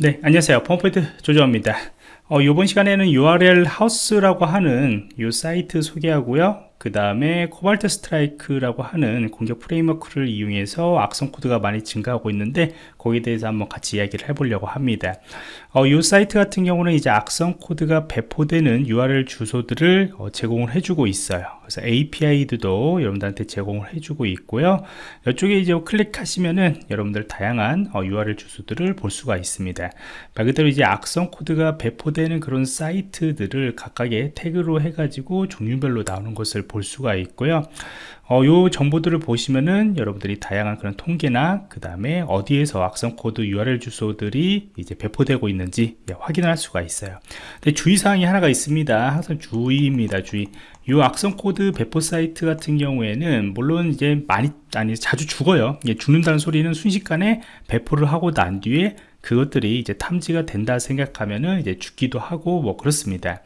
네 안녕하세요. 펌포인트 조조입니다. 어, 이번 시간에는 URLhaus라고 하는 이 사이트 소개하고요. 그 다음에 Cobalt Strike라고 하는 공격 framework를 이용해서 악성 코드가 많이 증가하고 있는데 거기에 대해서 한번 같이 이야기를 해보려고 합니다 어, 이 사이트 같은 경우는 이제 악성 코드가 배포되는 URL 주소들을 어, 제공을 해주고 있어요. 그래서 API도 여러분들한테 제공을 해주고 있고요. 이쪽에 이제 클릭하시면은 여러분들 다양한 어, URL 주소들을 볼 수가 있습니다. 말 그대로 이제 악성 코드가 배포되는 그런 사이트들을 각각의 태그로 해가지고 종류별로 나오는 것을 볼 수가 있고요. 어, 요 정보들을 보시면은 여러분들이 다양한 그런 통계나 그 다음에 어디에서 악성 코드 URL 주소들이 이제 배포되고 있는 지 예, 확인할 수가 있어요. 근데 주의사항이 하나가 있습니다. 항상 주의입니다 주의. 이 악성 코드 배포 사이트 같은 경우에는 물론 이제 많이 아니 자주 죽어요. 예, 죽는다는 소리는 순식간에 배포를 하고 난 뒤에 그것들이 이제 탐지가 된다 생각하면은 이제 죽기도 하고 뭐 그렇습니다.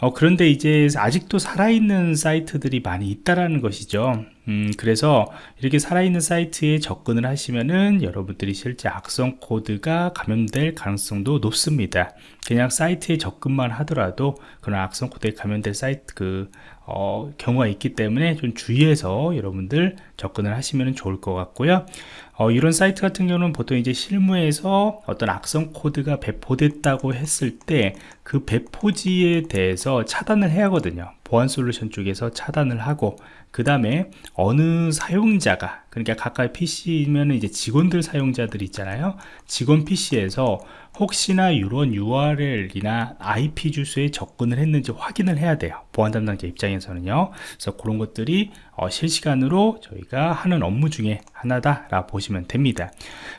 어, 그런데 이제 아직도 살아있는 사이트들이 많이 있다라는 것이죠 음, 그래서 이렇게 살아있는 사이트에 접근을 하시면은 여러분들이 실제 악성 코드가 감염될 가능성도 높습니다. 그냥 사이트에 접근만 하더라도 그런 악성 코드에 감염될 사이트 그 어, 경우가 있기 때문에 좀 주의해서 여러분들 접근을 하시면 좋을 것 같고요. 어, 이런 사이트 같은 경우는 보통 이제 실무에서 어떤 악성 코드가 배포됐다고 했을 때 그 배포지에 대해서 차단을 해야 하거든요 보안 솔루션 쪽에서 차단을 하고 그 다음에 어느 사용자가 그러니까 각각 PC면 이제 직원들 사용자들 있잖아요. 직원 PC에서 혹시나 이런 URL이나 IP 주소에 접근을 했는지 확인을 해야 돼요. 보안 담당자 입장에서는요. 그래서 그런 것들이 어, 실시간으로 저희가 하는 업무 중에 하나다 라 보시면 됩니다.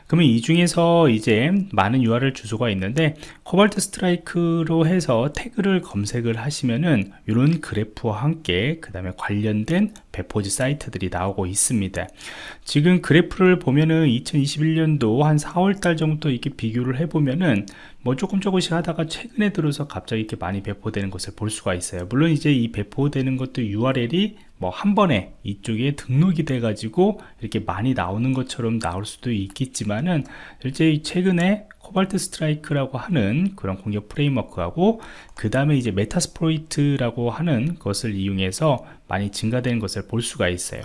그러면 이 중에서 이제 많은 URL 주소가 있는데 코발트 스트라이크로 해서 태그를 검색을 하시면은 이런 그래프와 함께 그 다음에 관련된 배포지 사이트들이 나오고 있습니다 지금 그래프를 보면은 2021년도 한 4월달 정도 이렇게 비교를 해보면은 뭐 조금 조금씩 하다가 최근에 들어서 갑자기 이렇게 많이 배포되는 것을 볼 수가 있어요. 물론 이제 이 배포되는 것도 URL이 뭐 한 번에 이쪽에 등록이 돼 가지고 이렇게 많이 나오는 것처럼 나올 수도 있겠지만은 실제 최근에 Cobalt Strike라고 하는 그런 공격 framework하고 그 다음에 이제 Metasploit이라고 하는 것을 이용해서 많이 증가되는 것을 볼 수가 있어요.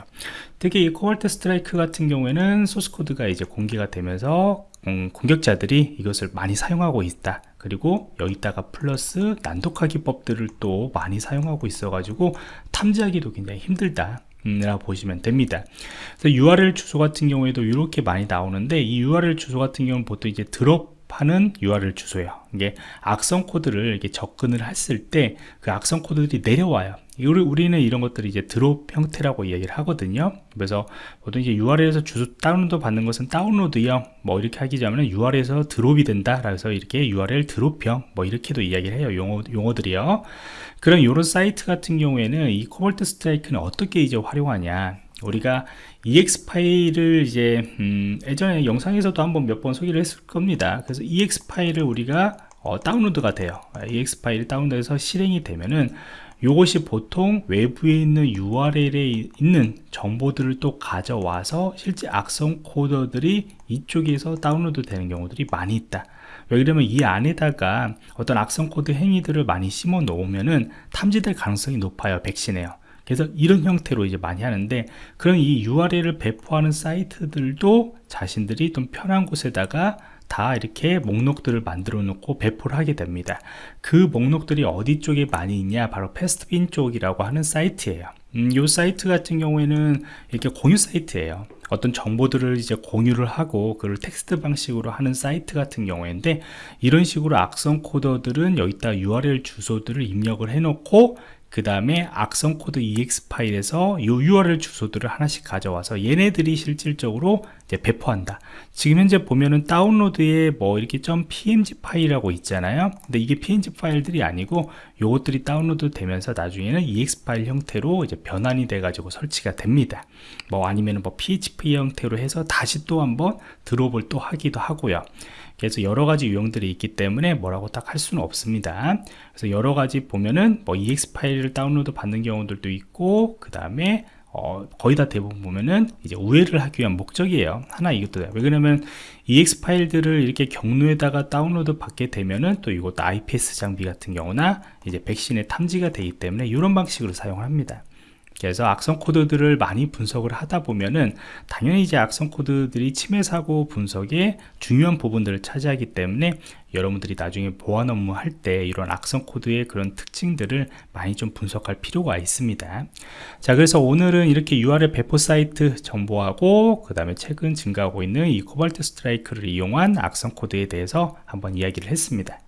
특히 이 코발트 스트라이크 같은 경우에는 소스코드가 이제 공개가 되면서 음, 공격자들이 이것을 많이 사용하고 있다 그리고 여기다가 플러스 난독화 기법들을 또 많이 사용하고 있어 가지고 탐지하기도 굉장히 힘들다 라고 보시면 됩니다. 그래서 URL 주소 같은 경우에도 이렇게 많이 나오는데 이 URL 주소 같은 경우는 보통 이제 드롭 하는 URL 주소예요. 이게 악성 코드를 이렇게 접근을 했을 때 그 악성 코드들이 내려와요 우리는 이런 것들이 이제 drop 형태라고 이야기를 하거든요. 그래서 보통 이제 URL에서 주소 다운로드 받는 것은 다운로드형 뭐 이렇게 하기 전에 URL에서 drop이 된다 그래서 이렇게 URL drop형 뭐 이렇게도 이야기를 해요. 용어, 용어들이요. 그런 이런 사이트 같은 경우에는 이 Cobalt Strike는 어떻게 이제 활용하냐? 우리가 exe 파일을 이제 음, 예전에 영상에서도 한번 몇 번 소개를 했을 겁니다. 그래서 exe 파일을 우리가 어, 다운로드가 돼요. exe 파일 다운로드해서 실행이 되면은 이것이 보통 외부에 있는 URL에 있는 정보들을 또 가져와서 실제 악성 코드들이 이쪽에서 다운로드 되는 경우들이 많이 있다. 왜 그러면 이 안에다가 어떤 악성 코드 행위들을 많이 심어 놓으면은 탐지될 가능성이 높아요 백신에요 그래서 이런 형태로 이제 많이 하는데 그런 이 URL을 배포하는 사이트들도 자신들이 좀 편한 곳에다가 다 이렇게 목록들을 만들어 놓고 배포를 하게 됩니다. 그 목록들이 어디 쪽에 많이 있냐? 바로 Pastebin 쪽이라고 하는 사이트예요. 음, 이 사이트 같은 경우에는 이렇게 공유 사이트예요. 어떤 정보들을 이제 공유를 하고 그걸 텍스트 방식으로 하는 사이트 같은 경우인데 이런 식으로 악성 코드들은 여기다 URL 주소들을 입력을 해 놓고 그 다음에 악성 코드 exe 파일에서 이 URL 주소들을 하나씩 가져와서 얘네들이 실질적으로 배포한다. 지금 현재 보면은 다운로드에 뭐 이렇게 .png 파일이라고 있잖아요. 근데 이게 png 파일들이 아니고 요것들이 다운로드 되면서 나중에는 ex 파일 형태로 이제 변환이 돼 가지고 설치가 됩니다. 뭐 아니면은 뭐 php 형태로 해서 다시 또 한번 드롭을 또 하기도 하고요. 그래서 여러 가지 유형들이 있기 때문에 뭐라고 딱 할 수는 없습니다. 그래서 여러 가지 보면은 뭐 ex 파일을 다운로드 받는 경우들도 있고 그 다음에 어, 거의 다 대부분 보면은 이제 우회를 하기 위한 목적이에요. 하나 이것도 왜 그러면 EXE 파일들을 이렇게 경로에다가 다운로드 받게 되면은 또 이것도 IPS 장비 같은 경우나 이제 백신에 탐지가 되기 때문에 이런 방식으로 사용을 합니다 그래서 악성 코드들을 많이 분석을 하다 보면은 당연히 이제 악성 코드들이 침해 사고 분석에 중요한 부분들을 차지하기 때문에 여러분들이 나중에 보안 업무 할 때 이런 악성 코드의 그런 특징들을 많이 좀 분석할 필요가 있습니다. 자 그래서 오늘은 이렇게 URL 배포 사이트 정보하고 그 다음에 최근 증가하고 있는 이 코발트 스트라이크를 이용한 악성 코드에 대해서 한번 이야기를 했습니다